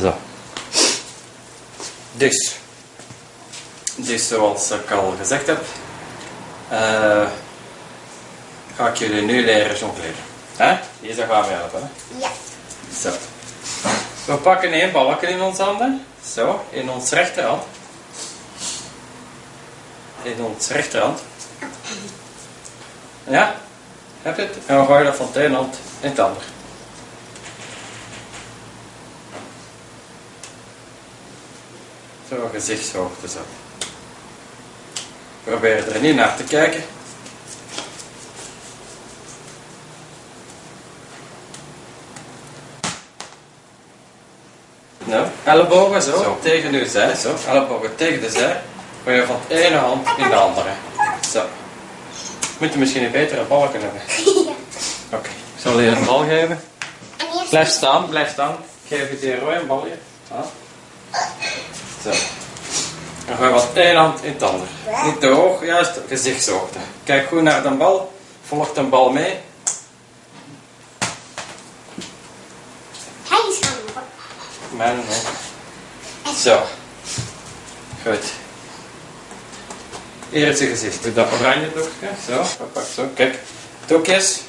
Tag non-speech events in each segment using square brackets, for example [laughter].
Zo. Dus. Dus zoals ik al gezegd heb, eh, ga ik jullie nu leren jongleren. Hè? Hier gaan we helpen. Hè? Ja. Zo. We pakken één balkje in onze handen. Zo, in ons rechterhand. In ons rechterhand. Ja? Heb je het? En we gooien dat van de ene hand in het ander. Zo, gezichtshoogte zo. Probeer er niet naar te kijken. Nou, ellebogen zo, tegen uw zij, zo. Ellebogen tegen de zij. Gooi je van de ene hand in de andere. Zo. Moet je misschien een betere bal kunnen hebben. [laughs] ja. Oké, ik zal je een bal geven. Blijf staan, blijf staan. Ik geef je die rode een balje. Ja. Zo. Dan gooi ene hand in het ander. Niet te hoog, juist gezichtshoogte. Kijk goed naar de bal. Volg de bal mee. hij is ook. Zo. Goed. Is je gezicht. Doe dat oranje doekje. Zo. Pak zo. Kijk. Doekjes.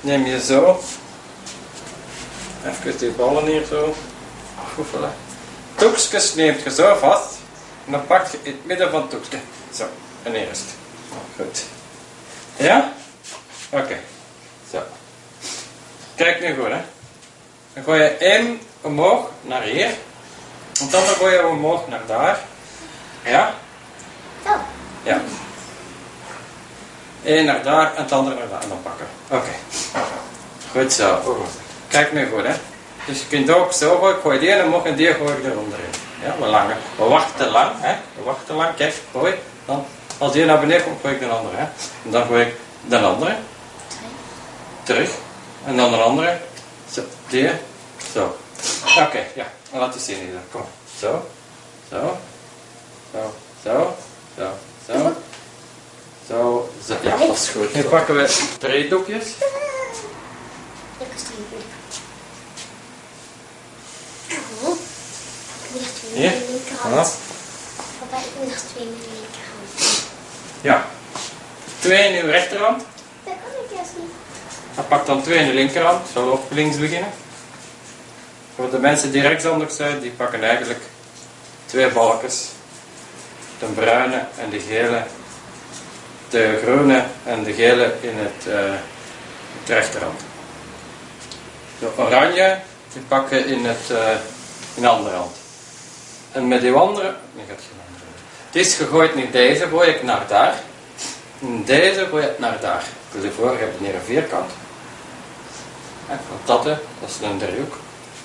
Neem je zo. Even die ballen hier zo. Goefelen. Doekjes neemt je zo vast. En dan pak je in het midden van het doekje. Zo. En eerst. Goed. Ja? Oké. Zo. Kijk nu goed hè. Dan gooi je één omhoog naar hier. En dan gooi je omhoog naar daar. Ja? Zo. Ja. Eén naar daar en het andere naar daar. En dan pakken. Oké. Goed zo. Kijk nu goed hè. Dus je kunt ook zo gooi, gooi die en mogen die gooi ik eronder in. Ja, we, langen. we wachten lang, hè? we wachten lang, kijk, gooi. Dan, als die naar beneden komt, gooi ik de andere. Hè? En dan gooi ik de andere. Terug. En dan de andere. Zo, die. Zo. Oké, ja. Laat je zien hier. Kom. Zo. Zo. Zo. Zo. Zo. Zo. Zo. zo. Ja, dat is goed. Nu pakken we twee doekjes. Ik moet nog twee met de linkerhand. Ja. Twee in uw rechterhand. Dat kan ik juist niet. Dan pak dan twee in de linkerhand. Zullen we op links beginnen? Voor de mensen die rechtshandig zijn, die pakken eigenlijk twee balkjes. De bruine en de gele. De groene en de gele in het, eh, rechterhand. De oranje, die pakken in, het, eh, in de andere hand. En met die andere, nee, gaat geen andere. Het is gegooid in deze, ik naar daar. In deze ik naar daar. Dus hiervoor heb je hier een vierkant. En van dat, hè, dat is een driehoek.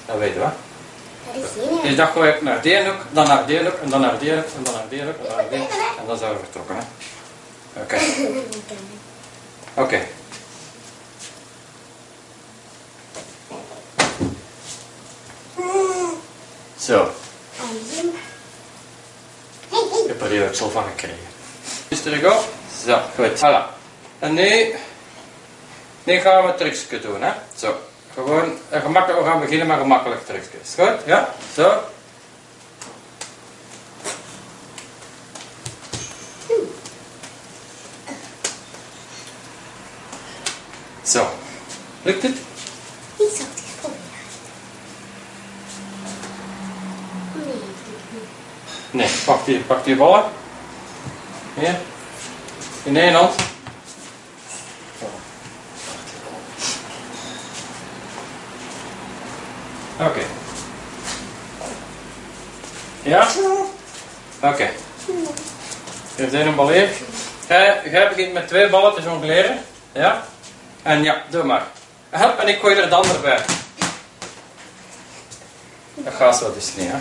Dat weet je wat. Is. Dus dat gooi ik naar die hoek, dan naar die hoek, en dan naar die hoek, en dan naar die hoek, en dan naar die hoek. En dan zijn we vertrokken. Hè. Oké. Oké. Zo. Zo van gekregen. Is terug op. Zo, goed. Voilà. En nu, nu gaan we trucje doen, hè. Zo. Gewoon, gemakkelijk, we gaan beginnen met gemakkelijk trucjes. Goed? Ja? Zo. Zo. Lukt het? Niet zo het geprobeerd. Nee, dat doe ik niet. Nee, pak die, pak die ballen. Hier. In één hand. Oké. Ja? Oké. Hier zijn een bal hier. Jij, begint met twee ballen te jongleren. Ja? En ja, doe maar. Help, en ik gooi er de ander bij. Dat gaat zo dus niet, hè?